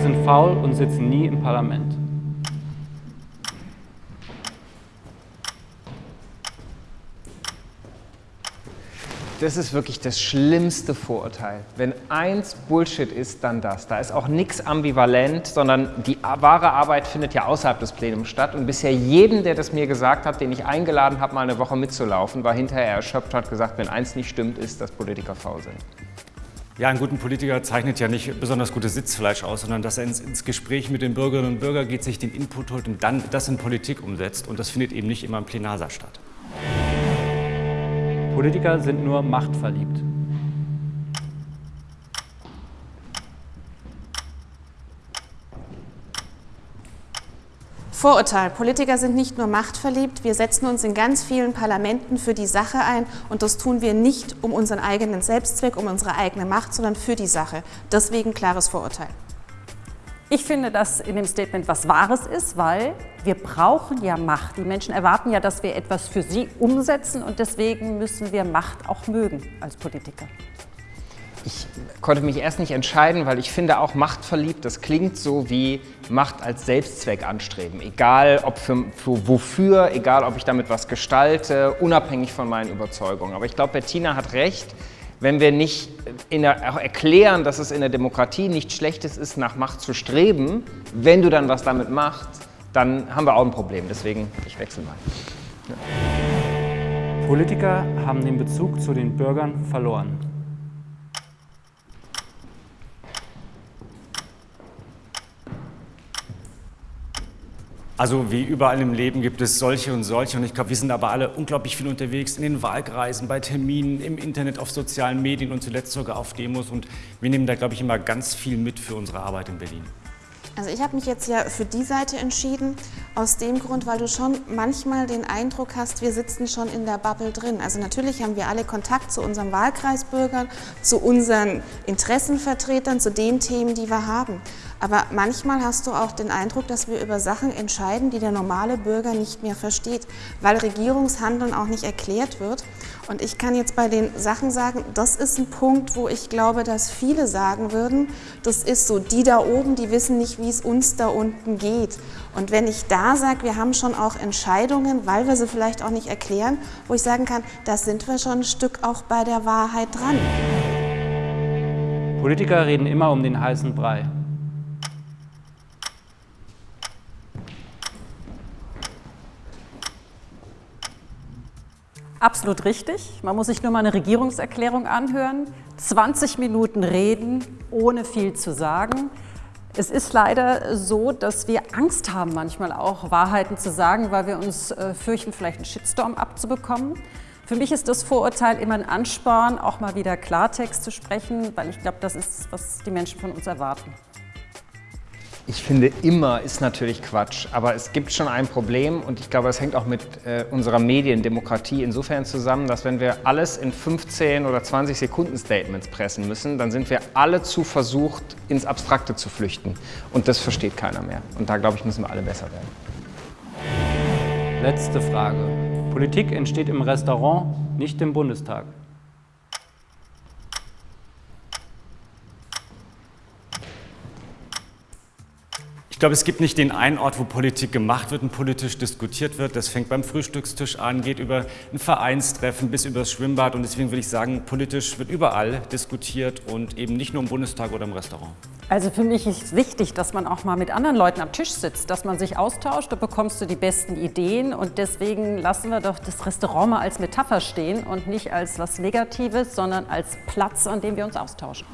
sind faul und sitzen nie im Parlament. Das ist wirklich das schlimmste Vorurteil. Wenn eins Bullshit ist, dann das. Da ist auch nichts ambivalent, sondern die wahre Arbeit findet ja außerhalb des Plenums statt. Und bisher jeden, der das mir gesagt hat, den ich eingeladen habe, mal eine Woche mitzulaufen, war hinterher erschöpft und hat gesagt, wenn eins nicht stimmt, ist, dass Politiker faul sind. Ja, ein guter Politiker zeichnet ja nicht besonders gutes Sitzfleisch aus, sondern dass er ins, ins, Gespräch mit den Bürgerinnen und Bürgern geht, sich den Input holt und dann das in Politik umsetzt. Und das findet eben nicht immer im Plenarsaal statt. Politiker sind nur machtverliebt. Vorurteil. Politiker sind nicht nur machtverliebt, wir setzen uns in ganz vielen Parlamenten für die Sache ein und das tun wir nicht um unseren eigenen Selbstzweck, um unsere eigene Macht, sondern für die Sache. Deswegen klares Vorurteil. Ich finde, dass in dem Statement was Wahres ist, weil wir brauchen ja Macht. Die Menschen erwarten ja, dass wir etwas für sie umsetzen und deswegen müssen wir Macht auch mögen als Politiker. Ich konnte mich erst nicht entscheiden, weil ich finde auch machtverliebt, das klingt so wie Macht als Selbstzweck anstreben. Egal ob für, für, wofür, egal ob ich damit was gestalte, unabhängig von meinen Überzeugungen. Aber ich glaube, Bettina hat recht, wenn wir nicht der, erklären, dass es in der Demokratie nichts Schlechtes ist, nach Macht zu streben, wenn du dann was damit machst, dann haben wir auch ein Problem. Deswegen, ich wechsle mal. Ja. Politiker haben den Bezug zu den Bürgern verloren. Also wie überall im Leben gibt es solche und solche und ich glaube, wir sind aber alle unglaublich viel unterwegs in den Wahlkreisen, bei Terminen, im Internet, auf sozialen Medien und zuletzt sogar auf Demos und wir nehmen da, glaube ich, immer ganz viel mit für unsere Arbeit in Berlin. Also ich habe mich jetzt ja für die Seite entschieden, aus dem Grund, weil du schon manchmal den Eindruck hast, wir sitzen schon in der Bubble drin. Also natürlich haben wir alle Kontakt zu unseren Wahlkreisbürgern, zu unseren Interessenvertretern, zu den Themen, die wir haben. Aber manchmal hast du auch den Eindruck, dass wir über Sachen entscheiden, die der normale Bürger nicht mehr versteht, weil Regierungshandeln auch nicht erklärt wird. Und ich kann jetzt bei den Sachen sagen, das ist ein Punkt, wo ich glaube, dass viele sagen würden, das ist so, die da oben, die wissen nicht, wie es uns da unten geht. Und wenn ich da sage, wir haben schon auch Entscheidungen, weil wir sie vielleicht auch nicht erklären, wo ich sagen kann, da sind wir schon ein Stück auch bei der Wahrheit dran. Politiker reden immer um den heißen Brei. Absolut richtig. Man muss sich nur mal eine Regierungserklärung anhören. 20 Minuten reden, ohne viel zu sagen. Es ist leider so, dass wir Angst haben, manchmal auch Wahrheiten zu sagen, weil wir uns äh, fürchten, vielleicht einen Shitstorm abzubekommen. Für mich ist das Vorurteil immer ein Ansporn, auch mal wieder Klartext zu sprechen, weil ich glaube, das ist, was die Menschen von uns erwarten. Ich finde, immer ist natürlich Quatsch, aber es gibt schon ein Problem und ich glaube, es hängt auch mit äh, unserer Mediendemokratie insofern zusammen, dass wenn wir alles in 15 oder 20 Sekunden Statements pressen müssen, dann sind wir alle zu versucht, ins Abstrakte zu flüchten und das versteht keiner mehr. Und da, glaube ich, müssen wir alle besser werden. Letzte Frage. Politik entsteht im Restaurant, nicht im Bundestag. Glaube, es gibt nicht den einen Ort, wo Politik gemacht wird und politisch diskutiert wird. Das fängt beim Frühstückstisch an, geht über ein Vereinstreffen bis über das Schwimmbad. Und deswegen würde ich sagen, politisch wird überall diskutiert und eben nicht nur im Bundestag oder im Restaurant. Also für mich ist wichtig, dass man auch mal mit anderen Leuten am Tisch sitzt, dass man sich austauscht, da bekommst du die besten Ideen und deswegen lassen wir doch das Restaurant mal als Metapher stehen und nicht als was Negatives, sondern als Platz, an dem wir uns austauschen.